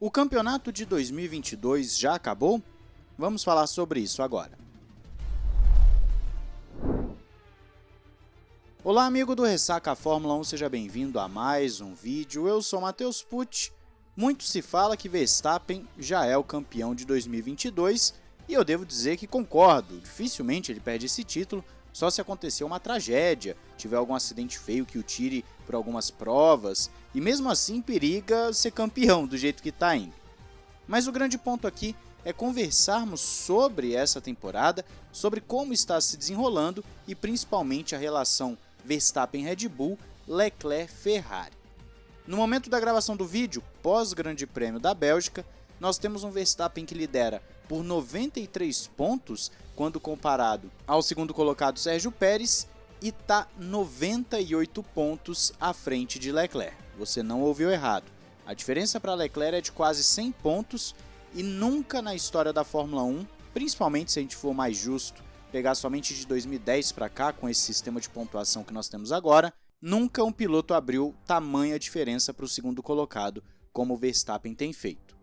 O campeonato de 2022 já acabou? Vamos falar sobre isso agora. Olá amigo do Ressaca Fórmula 1, seja bem-vindo a mais um vídeo. Eu sou Matheus Pucci. Muito se fala que Verstappen já é o campeão de 2022 e eu devo dizer que concordo, dificilmente ele perde esse título, só se acontecer uma tragédia, tiver algum acidente feio que o tire por algumas provas, e mesmo assim periga ser campeão do jeito que está indo. Mas o grande ponto aqui é conversarmos sobre essa temporada, sobre como está se desenrolando e principalmente a relação Verstappen-Red Bull, Leclerc-Ferrari. No momento da gravação do vídeo, pós-Grande Prêmio da Bélgica, nós temos um Verstappen que lidera por 93 pontos quando comparado ao segundo colocado Sérgio Pérez e está 98 pontos à frente de Leclerc. Você não ouviu errado. A diferença para Leclerc é de quase 100 pontos e nunca na história da Fórmula 1, principalmente se a gente for mais justo, pegar somente de 2010 para cá com esse sistema de pontuação que nós temos agora, nunca um piloto abriu tamanha diferença para o segundo colocado como o Verstappen tem feito.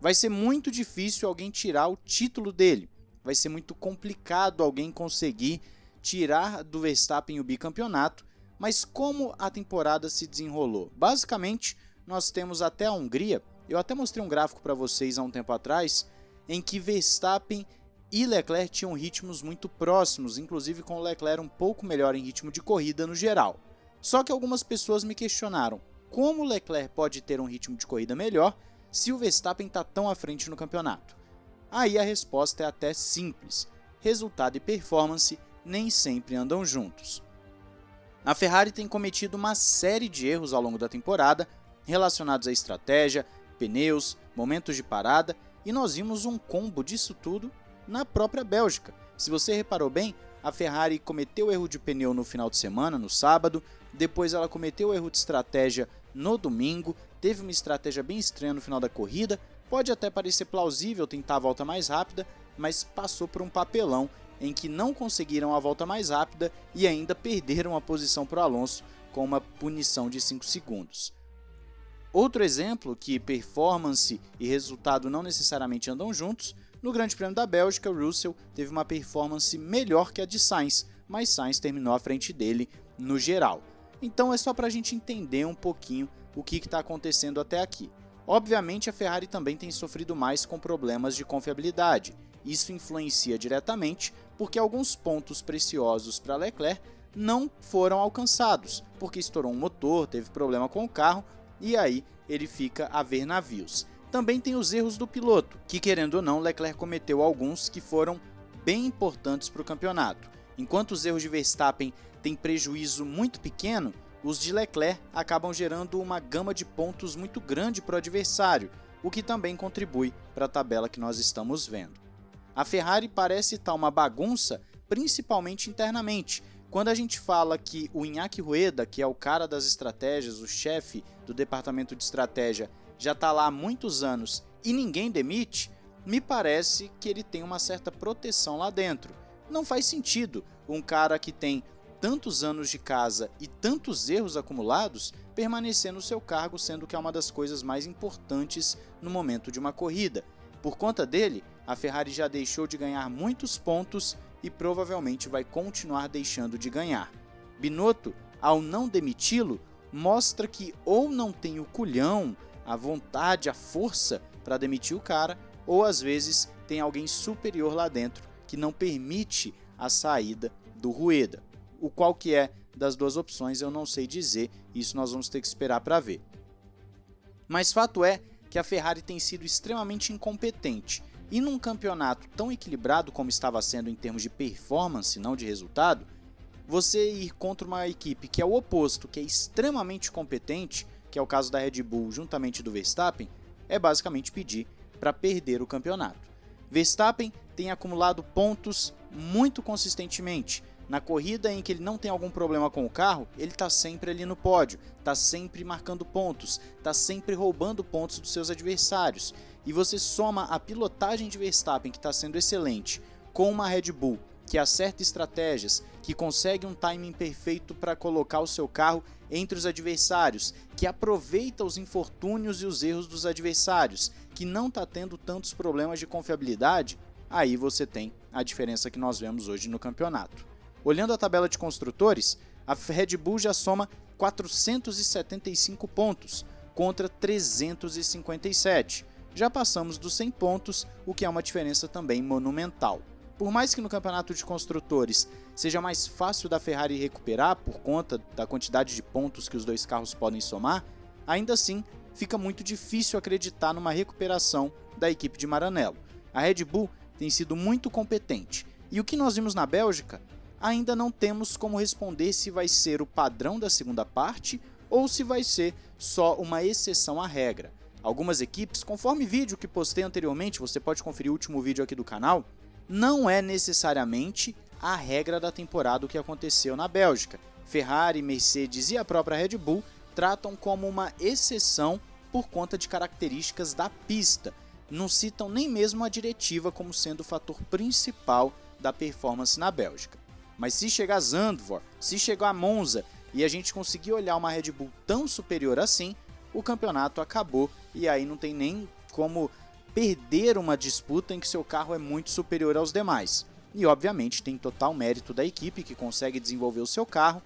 Vai ser muito difícil alguém tirar o título dele, vai ser muito complicado alguém conseguir tirar do Verstappen o bicampeonato, mas como a temporada se desenrolou? Basicamente, nós temos até a Hungria, eu até mostrei um gráfico para vocês há um tempo atrás, em que Verstappen e Leclerc tinham ritmos muito próximos, inclusive com o Leclerc um pouco melhor em ritmo de corrida no geral. Só que algumas pessoas me questionaram como o Leclerc pode ter um ritmo de corrida melhor se o Verstappen está tão à frente no campeonato. Aí a resposta é até simples, resultado e performance nem sempre andam juntos. A Ferrari tem cometido uma série de erros ao longo da temporada relacionados à estratégia, pneus, momentos de parada e nós vimos um combo disso tudo na própria Bélgica. Se você reparou bem, a Ferrari cometeu erro de pneu no final de semana, no sábado, depois ela cometeu erro de estratégia no domingo, teve uma estratégia bem estranha no final da corrida, pode até parecer plausível tentar a volta mais rápida, mas passou por um papelão em que não conseguiram a volta mais rápida e ainda perderam a posição para o Alonso com uma punição de 5 segundos. Outro exemplo que performance e resultado não necessariamente andam juntos, no Grande Prêmio da Bélgica, Russell teve uma performance melhor que a de Sainz, mas Sainz terminou à frente dele no geral. Então é só para a gente entender um pouquinho o que está acontecendo até aqui. Obviamente a Ferrari também tem sofrido mais com problemas de confiabilidade, isso influencia diretamente porque alguns pontos preciosos para Leclerc não foram alcançados, porque estourou um motor, teve problema com o carro e aí ele fica a ver navios. Também tem os erros do piloto, que querendo ou não, Leclerc cometeu alguns que foram bem importantes para o campeonato. Enquanto os erros de Verstappen têm prejuízo muito pequeno, os de Leclerc acabam gerando uma gama de pontos muito grande para o adversário, o que também contribui para a tabela que nós estamos vendo. A Ferrari parece estar uma bagunça, principalmente internamente. Quando a gente fala que o Iñaki Rueda, que é o cara das estratégias, o chefe do departamento de estratégia, já está lá há muitos anos e ninguém demite, me parece que ele tem uma certa proteção lá dentro. Não faz sentido um cara que tem tantos anos de casa e tantos erros acumulados permanecer no seu cargo, sendo que é uma das coisas mais importantes no momento de uma corrida. Por conta dele, a Ferrari já deixou de ganhar muitos pontos e provavelmente vai continuar deixando de ganhar. Binotto, ao não demiti-lo, mostra que ou não tem o culhão, a vontade, a força para demitir o cara, ou às vezes tem alguém superior lá dentro que não permite a saída do Rueda. O qual que é das duas opções eu não sei dizer, isso nós vamos ter que esperar para ver. Mas fato é que a Ferrari tem sido extremamente incompetente e num campeonato tão equilibrado como estava sendo em termos de performance, não de resultado, você ir contra uma equipe que é o oposto, que é extremamente competente, que é o caso da Red Bull juntamente do Verstappen, é basicamente pedir para perder o campeonato. Verstappen tem acumulado pontos muito consistentemente. Na corrida em que ele não tem algum problema com o carro, ele está sempre ali no pódio, está sempre marcando pontos, está sempre roubando pontos dos seus adversários e você soma a pilotagem de Verstappen, que está sendo excelente, com uma Red Bull que acerta estratégias, que consegue um timing perfeito para colocar o seu carro entre os adversários, que aproveita os infortúnios e os erros dos adversários, que não está tendo tantos problemas de confiabilidade, aí você tem a diferença que nós vemos hoje no campeonato. Olhando a tabela de construtores, a Red Bull já soma 475 pontos contra 357. Já passamos dos 100 pontos, o que é uma diferença também monumental. Por mais que no campeonato de construtores seja mais fácil da Ferrari recuperar por conta da quantidade de pontos que os dois carros podem somar, ainda assim fica muito difícil acreditar numa recuperação da equipe de Maranello. A Red Bull tem sido muito competente e o que nós vimos na Bélgica ainda não temos como responder se vai ser o padrão da segunda parte ou se vai ser só uma exceção à regra. Algumas equipes, conforme vídeo que postei anteriormente, você pode conferir o último vídeo aqui do canal, não é necessariamente a regra da temporada o que aconteceu na Bélgica. Ferrari, Mercedes e a própria Red Bull tratam como uma exceção por conta de características da pista. Não citam nem mesmo a diretiva como sendo o fator principal da performance na Bélgica. Mas se chegar Zandvoort, se chegar a Monza e a gente conseguir olhar uma Red Bull tão superior assim, o campeonato acabou e aí não tem nem como perder uma disputa em que seu carro é muito superior aos demais. E obviamente tem total mérito da equipe que consegue desenvolver o seu carro,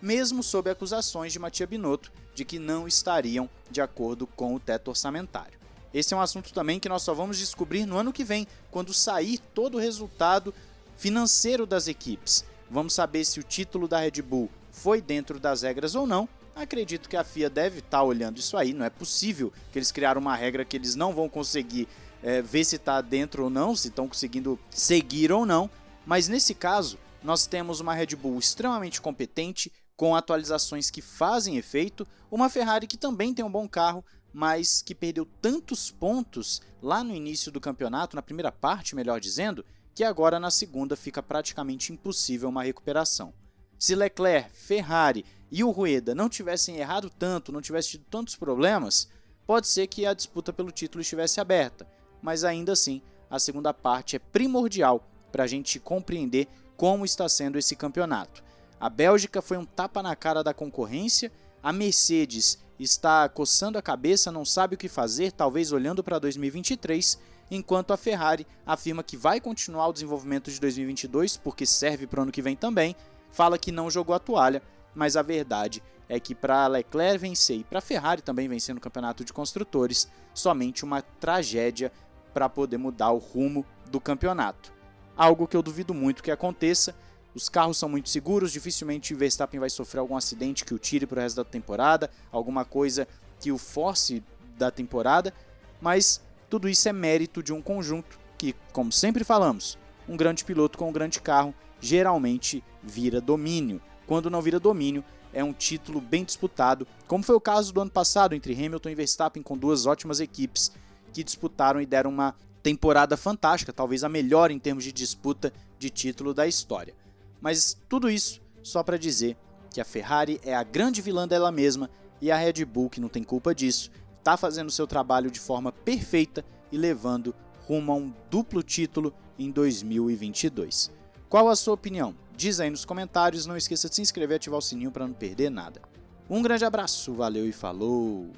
mesmo sob acusações de Matia Binotto de que não estariam de acordo com o teto orçamentário. Esse é um assunto também que nós só vamos descobrir no ano que vem, quando sair todo o resultado financeiro das equipes. Vamos saber se o título da Red Bull foi dentro das regras ou não. Acredito que a FIA deve estar tá olhando isso aí, não é possível que eles criaram uma regra que eles não vão conseguir é, ver se está dentro ou não, se estão conseguindo seguir ou não, mas nesse caso nós temos uma Red Bull extremamente competente, com atualizações que fazem efeito, uma Ferrari que também tem um bom carro, mas que perdeu tantos pontos lá no início do campeonato, na primeira parte, melhor dizendo, que agora na segunda fica praticamente impossível uma recuperação. Se Leclerc, Ferrari e o Rueda não tivessem errado tanto, não tivessem tido tantos problemas, pode ser que a disputa pelo título estivesse aberta, mas ainda assim a segunda parte é primordial para a gente compreender como está sendo esse campeonato. A Bélgica foi um tapa na cara da concorrência, a Mercedes está coçando a cabeça, não sabe o que fazer, talvez olhando para 2023, enquanto a Ferrari afirma que vai continuar o desenvolvimento de 2022, porque serve para o ano que vem também, fala que não jogou a toalha mas a verdade é que para Leclerc vencer e para Ferrari também vencer no campeonato de construtores, somente uma tragédia para poder mudar o rumo do campeonato. Algo que eu duvido muito que aconteça. Os carros são muito seguros, dificilmente Verstappen vai sofrer algum acidente que o tire para o resto da temporada, alguma coisa que o force da temporada, mas tudo isso é mérito de um conjunto que, como sempre falamos, um grande piloto com um grande carro geralmente vira domínio quando não vira domínio, é um título bem disputado, como foi o caso do ano passado entre Hamilton e Verstappen com duas ótimas equipes que disputaram e deram uma temporada fantástica, talvez a melhor em termos de disputa de título da história. Mas tudo isso só para dizer que a Ferrari é a grande vilã dela mesma e a Red Bull, que não tem culpa disso, está fazendo seu trabalho de forma perfeita e levando rumo a um duplo título em 2022. Qual a sua opinião? Diz aí nos comentários, não esqueça de se inscrever e ativar o sininho para não perder nada. Um grande abraço, valeu e falou!